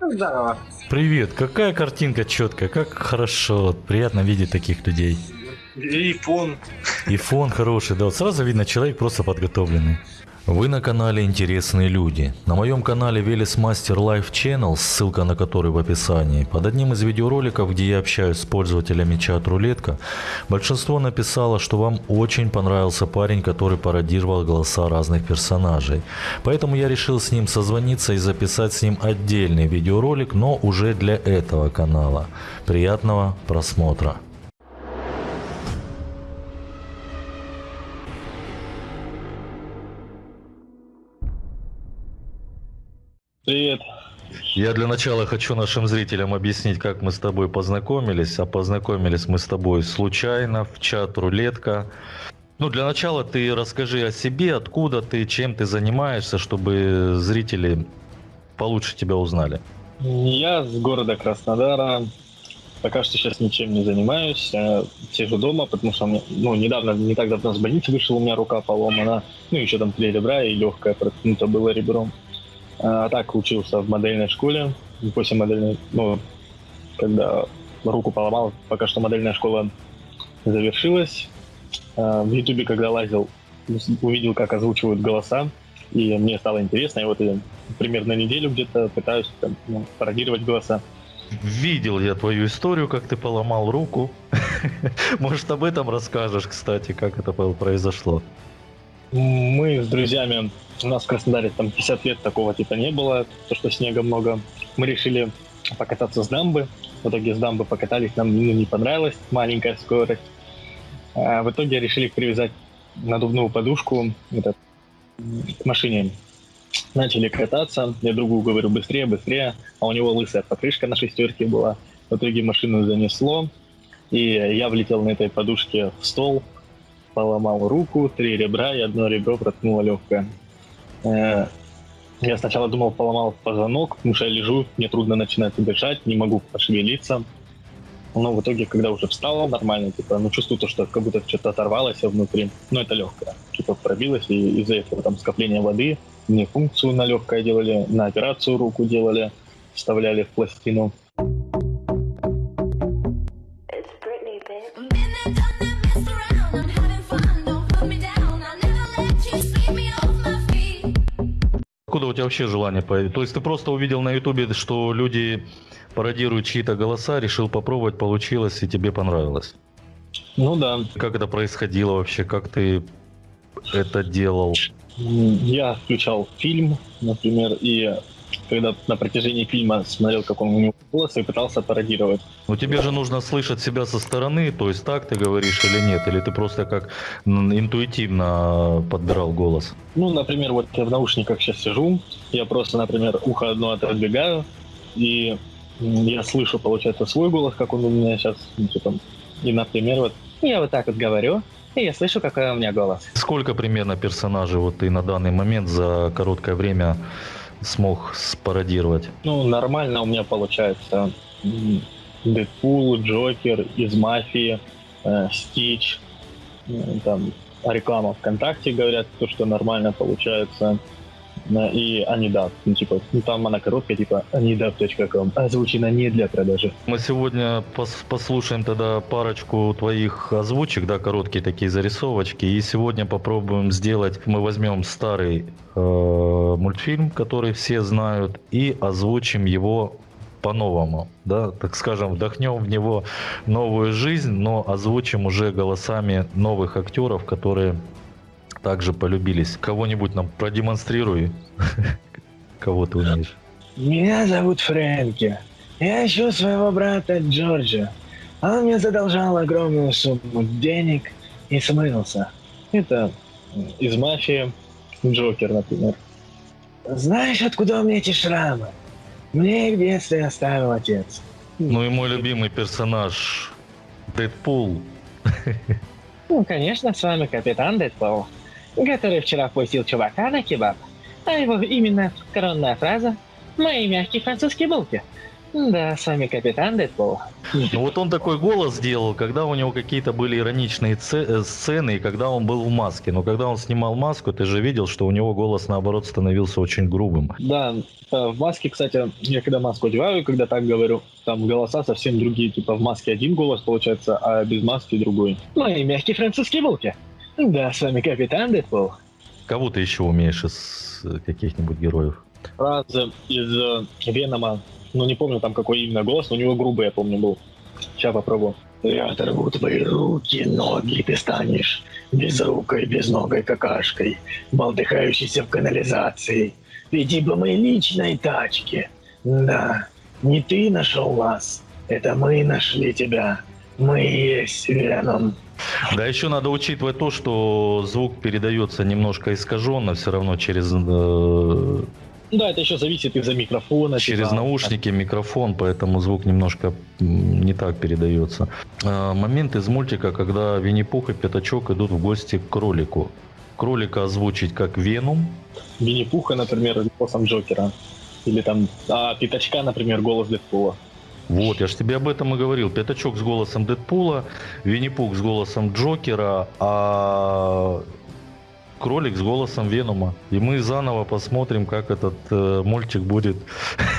Здорово. Привет, какая картинка четкая, как хорошо, приятно видеть таких людей. И фон. И фон хороший, да, вот сразу видно, человек просто подготовленный. Вы на канале «Интересные люди». На моем канале Велес Мастер Life Channel, ссылка на который в описании, под одним из видеороликов, где я общаюсь с пользователями чат «Рулетка», большинство написало, что вам очень понравился парень, который пародировал голоса разных персонажей. Поэтому я решил с ним созвониться и записать с ним отдельный видеоролик, но уже для этого канала. Приятного просмотра! Привет. Я для начала хочу нашим зрителям объяснить, как мы с тобой познакомились. А познакомились мы с тобой случайно в чат «Рулетка». Ну, для начала ты расскажи о себе, откуда ты, чем ты занимаешься, чтобы зрители получше тебя узнали. Я с города Краснодара. Пока что сейчас ничем не занимаюсь. Сижу дома, потому что мне, ну, недавно, не так давно с больницы вышел, у меня рука поломана. Ну, еще там три ребра и легкое проткнуто было ребром. А так учился в модельной школе. После модельной, ну, когда руку поломал, пока что модельная школа завершилась. А, в Ютубе, когда лазил, увидел, как озвучивают голоса, и мне стало интересно, и вот я примерно неделю где-то пытаюсь там, ну, пародировать голоса. Видел я твою историю, как ты поломал руку. Может, об этом расскажешь, кстати, как это произошло? Мы с друзьями, у нас в Краснодаре там 50 лет такого типа не было, то что снега много. Мы решили покататься с дамбы. В итоге с дамбы покатались, нам ну, не понравилась маленькая скорость. А в итоге решили привязать надувную подушку это, к машине. Начали кататься, я другу говорю быстрее, быстрее, а у него лысая покрышка на шестерке была. В итоге машину занесло, и я влетел на этой подушке в стол, поломал руку, три ребра и одно ребро проткнуло легкое. Э, я сначала думал, поломал позвонок, потому что я лежу, мне трудно начинать дышать, не могу пошевелиться. Но в итоге, когда уже встал нормально, типа, ну, чувствую то, что как будто что-то оторвалось внутри. Но это легкое. Типа пробилось, и из-за этого там скопления воды мне функцию на легкое делали, на операцию руку делали, вставляли в пластину. Тебя вообще желание появилось? То есть ты просто увидел на ютубе, что люди пародируют чьи-то голоса, решил попробовать, получилось и тебе понравилось? Ну да. Как это происходило вообще? Как ты это делал? Я включал фильм, например, и когда на протяжении фильма смотрел, как он у него голос, и пытался пародировать. Ну тебе же нужно слышать себя со стороны, то есть так ты говоришь или нет, или ты просто как интуитивно подбирал голос? Ну, например, вот я в наушниках сейчас сижу, я просто, например, ухо одно отодвигаю, и я слышу, получается, свой голос, как он у меня сейчас, ну, типа, и, например, вот я вот так вот говорю, и я слышу, какой у меня голос. Сколько примерно персонажей вот ты на данный момент за короткое время смог спародировать? Ну, нормально у меня получается. Дэдпул, Джокер, из Мафии, э, Стич, там реклама ВКонтакте говорят, то, что нормально получается. И Анидап, ну, типа, ну, там она короткая, типа, anidap.com, озвучена не для продажи. Мы сегодня пос послушаем тогда парочку твоих озвучек, да, короткие такие зарисовочки, и сегодня попробуем сделать, мы возьмем старый э, мультфильм, который все знают, и озвучим его по-новому, да, так скажем, вдохнем в него новую жизнь, но озвучим уже голосами новых актеров, которые также полюбились. Кого-нибудь нам продемонстрируй, кого ты умеешь. Меня зовут Фрэнки. Я ищу своего брата Джорджа. Он мне задолжал огромную сумму денег и смылся. Это из мафии Джокер, например. Знаешь, откуда у меня эти шрамы? Мне их в детстве оставил отец. Ну и мой любимый персонаж Дэдпул. Ну, конечно, с вами капитан Дэдпул который вчера пустил чувака на кебаб. А его именно коронная фраза «Мои мягкие французские булки». Да, с вами капитан Дэдпул. Ну вот он такой голос сделал, когда у него какие-то были ироничные э, сцены, и когда он был в маске. Но когда он снимал маску, ты же видел, что у него голос, наоборот, становился очень грубым. Да, э, в маске, кстати, я когда маску одеваю, когда так говорю, там голоса совсем другие. Типа в маске один голос получается, а без маски другой. Ну и мягкий французский волки. Да, с вами капитан Дэдпул. Кого ты еще умеешь из э, каких-нибудь героев? Фразы из Венома ну не помню там какой именно голос, но у него грубый, я помню, был. Сейчас попробую. Я оторву твои руки, ноги, ты станешь безрукой, безногой какашкой, болтыхающейся в канализации. Веди бы мы личной тачке. Да, не ты нашел нас, это мы нашли тебя. Мы есть Веном. Да, еще надо учитывать то, что звук передается немножко искаженно, все равно через э, да, это еще зависит из-за микрофона. Через типа... наушники, микрофон, поэтому звук немножко не так передается. А, момент из мультика, когда Винни-Пух и Пятачок идут в гости к кролику. Кролика озвучить как Веном. Винни-Пуха, например, голосом Джокера. Или там, а Пятачка, например, голос Дэдпула. Вот, я же тебе об этом и говорил. Пятачок с голосом Дэдпула, Винни-Пух с голосом Джокера, а кролик с голосом Венома. И мы заново посмотрим, как этот э, мультик будет,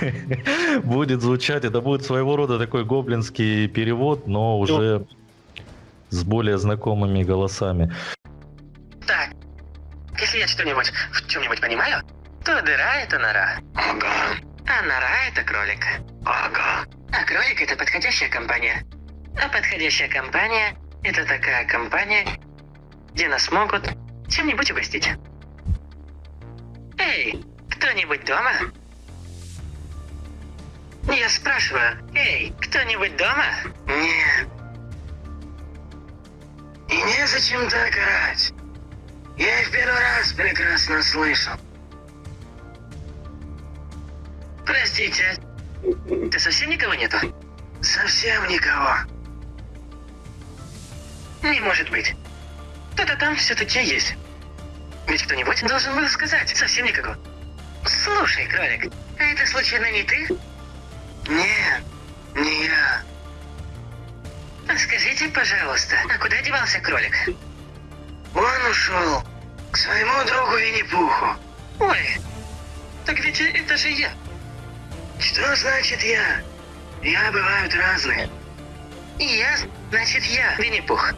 будет звучать. Это будет своего рода такой гоблинский перевод, но уже с более знакомыми голосами. Так, если я что-нибудь в чем-нибудь понимаю, то дыра это нора. Ага. А нора это кролик. Ага. А кролик это подходящая компания. А подходящая компания это такая компания, где нас могут чем-нибудь угостить. Эй, кто-нибудь дома? Я спрашиваю, эй, кто-нибудь дома? Нет. И незачем так орать. Я их первый раз прекрасно слышал. Простите, ты совсем никого нету? Совсем никого. Не может быть. Кто-то там все-таки есть. Ведь кто-нибудь должен был сказать. Совсем никого. Слушай, кролик, а это случайно не ты? Нет, не я. А скажите, пожалуйста, а куда девался кролик? Он ушел к своему другу Винни-Пуху. Ой, так ведь это же я. Что значит я? Я бывают разные. Я, значит я, Винни-Пух.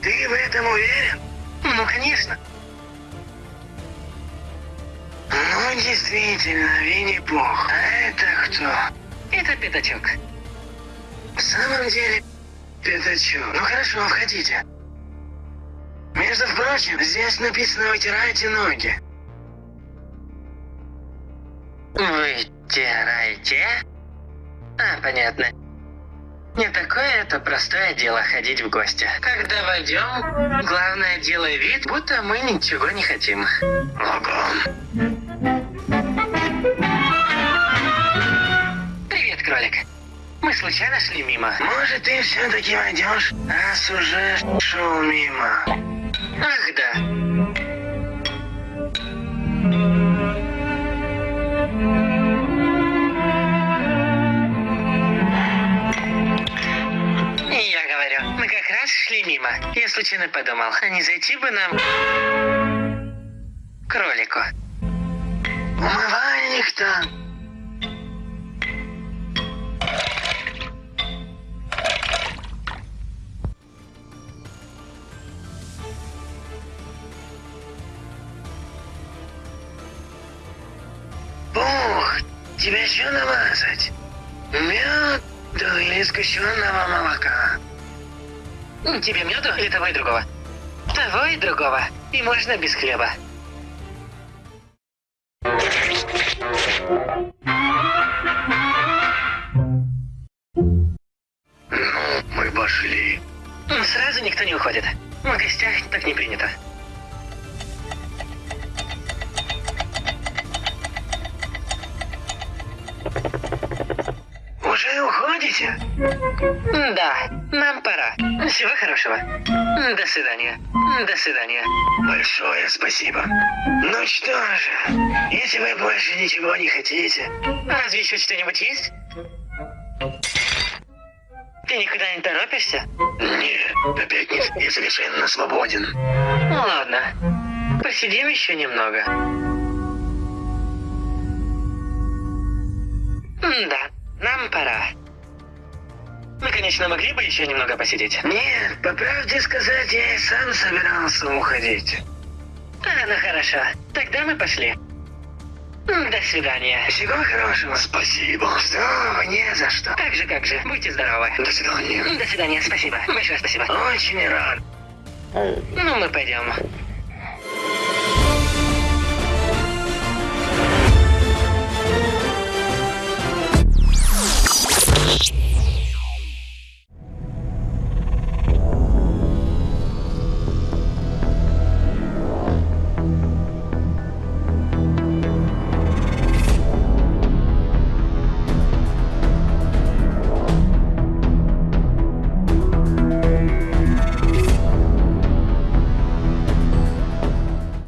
Ты в этом уверен? Ну, конечно. Ну, действительно, Винни-Пух. А это кто? Это Пятачок. В самом деле, Пятачок. Ну хорошо, входите. Между прочим, здесь написано «вытирайте ноги». Вытирайте? А, понятно. Не такое это простое дело ходить в гости. Когда войдем, главное делай вид, будто мы ничего не хотим. Ого. Привет, кролик. Мы случайно шли мимо. Может, ты все-таки войдешь, раз уже шел мимо. Шли мимо. Я случайно подумал, а не зайти бы нам... кролику. Умывальник-то... Ух, тебя еще намазать? Меду или сгущенного молока? Тебе меду или того и другого? Того и другого. И можно без хлеба. Ну, мы пошли. Сразу никто не уходит. В гостях так не принято. Да, нам пора. Всего хорошего. До свидания. До свидания. Большое спасибо. Ну что же, если вы больше ничего не хотите, разве еще что-нибудь есть? Ты никуда не торопишься? Нет, опять нет, я совершенно свободен. Ну ладно. Посидим еще немного. Да, нам пора. Мы, конечно, могли бы еще немного посидеть. Нет, по правде сказать, я и сам собирался уходить. А, ну хорошо. Тогда мы пошли. До свидания. Всего хорошего. Спасибо. Что? Не за что. Как же, как же. Будьте здоровы. До свидания. До свидания, спасибо. Большое спасибо. Очень рад. Ну, мы пойдем.